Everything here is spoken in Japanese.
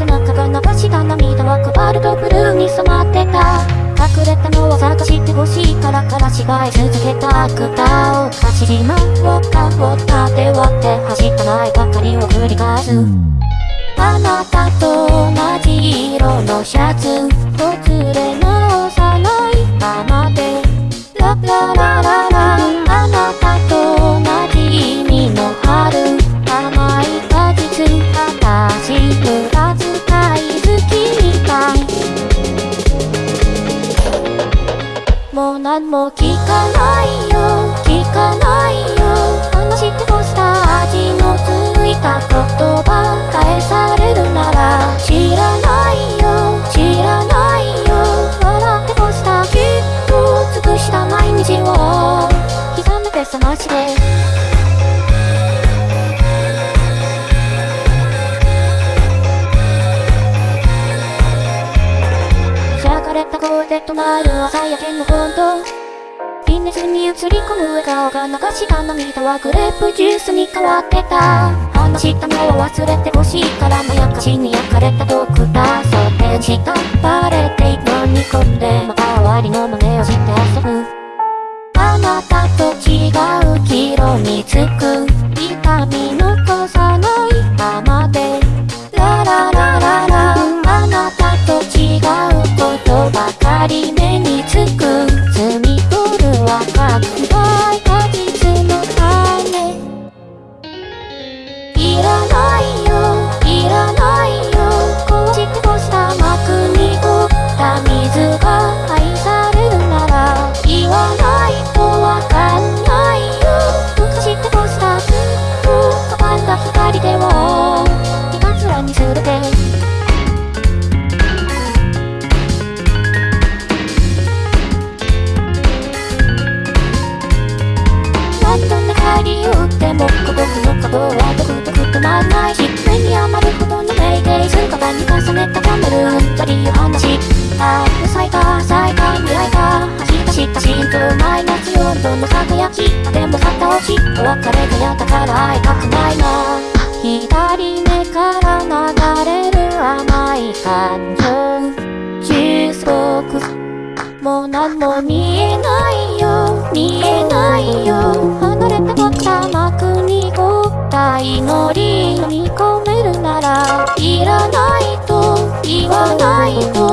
背中が流した涙はコバルトブルーに染まってた。隠れたのを探してほしいからから芝居続けた歌を走り回ったを立て割って走ったないばかりを繰り返すあなたと同じ色のシャツ。ほつれ直さないままで。ラララララあも聞かないよ。聞かないよ。話してほした味のついた言葉返されるなら知らないよ。知らないよ。笑ってほした。きっと尽くした毎日を。刻めて覚ましてしゃがれた声で止まる朝焼けの本当。ビネスに映り込む笑顔が流した涙はグレープジュースに変わってた話したのを忘れてほしいからまやかしに焼かれたドクター想定したバレて飲み込んでまた終わりの真似をして遊ぶあなたと違う黄色につくああ咲いた咲いた未来が走ったした心臓マイナス4度の輝きでも去った落ちお別れがやったから会いたくないな左目から流れる甘い感情中足もう何も見えないよ見えないよ離れたばった幕に凝った祈り飲み込めるならいらないと言わないと